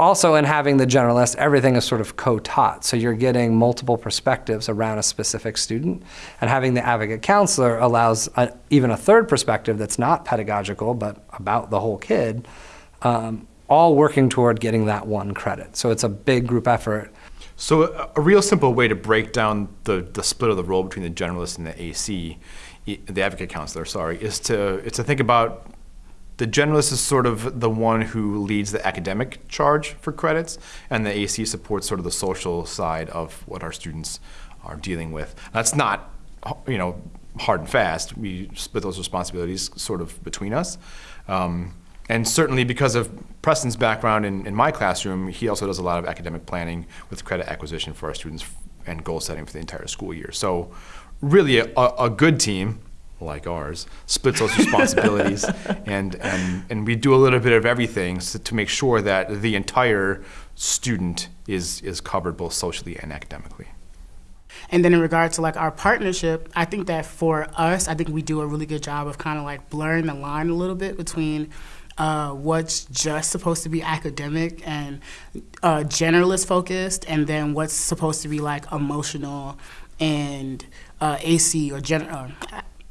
also in having the generalist, everything is sort of co-taught. So you're getting multiple perspectives around a specific student. And having the advocate counselor allows a, even a third perspective that's not pedagogical, but about the whole kid, um, all working toward getting that one credit. So it's a big group effort. So a, a real simple way to break down the, the split of the role between the generalist and the AC, the advocate counselor, sorry, is to, is to think about the generalist is sort of the one who leads the academic charge for credits, and the AC supports sort of the social side of what our students are dealing with. That's not, you know, hard and fast. We split those responsibilities sort of between us. Um, and certainly because of Preston's background in, in my classroom, he also does a lot of academic planning with credit acquisition for our students and goal setting for the entire school year. So really a, a good team like ours, splits those responsibilities, and, and, and we do a little bit of everything to make sure that the entire student is, is covered both socially and academically. And then in regard to like our partnership, I think that for us, I think we do a really good job of kind of like blurring the line a little bit between uh, what's just supposed to be academic and uh, generalist focused, and then what's supposed to be like emotional and uh, AC or gen uh,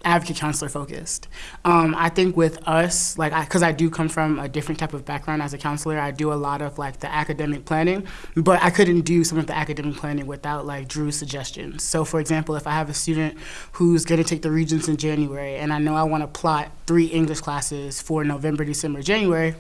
advocate counselor focused. Um, I think with us, like, because I, I, do come from a different type of background as a counselor, I do a lot of like the academic planning, but I couldn't do some of the academic planning without like Drew's suggestions. So for example, if I have a student who's gonna take the Regents in January and I know I wanna plot three English classes for November, December, January,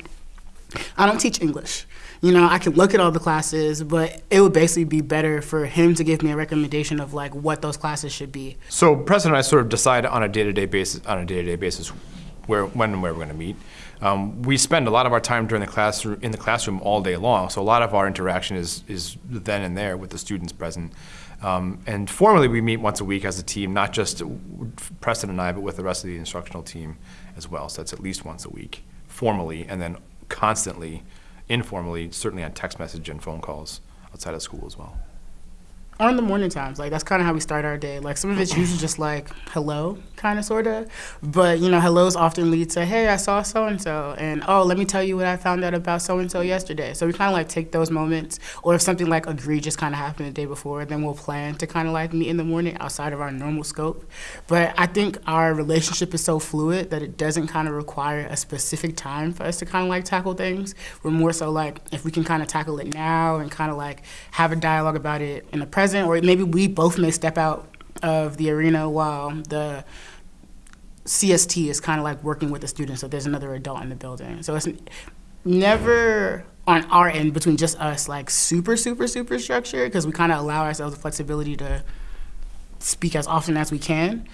I don't teach English. You know, I can look at all the classes, but it would basically be better for him to give me a recommendation of like what those classes should be. So Preston and I sort of decide on a day-to-day -day basis on a day-to-day -day basis where when and where we're going to meet. Um, we spend a lot of our time during the classroom in the classroom all day long, so a lot of our interaction is is then and there with the students present. Um, and formally, we meet once a week as a team, not just Preston and I, but with the rest of the instructional team as well. So that's at least once a week, formally, and then constantly, informally, certainly on text message and phone calls outside of school as well or in the morning times. Like that's kind of how we start our day. Like some of it's usually just like hello, kind of sort of, but you know, hellos often lead to hey, I saw so and so, and oh, let me tell you what I found out about so and so yesterday. So we kind of like take those moments, or if something like egregious kind of happened the day before, then we'll plan to kind of like meet in the morning outside of our normal scope. But I think our relationship is so fluid that it doesn't kind of require a specific time for us to kind of like tackle things. We're more so like if we can kind of tackle it now and kind of like have a dialogue about it in the present present, or maybe we both may step out of the arena while the CST is kind of like working with the students, so there's another adult in the building. So it's never on our end between just us like super, super, super structured because we kind of allow ourselves the flexibility to speak as often as we can.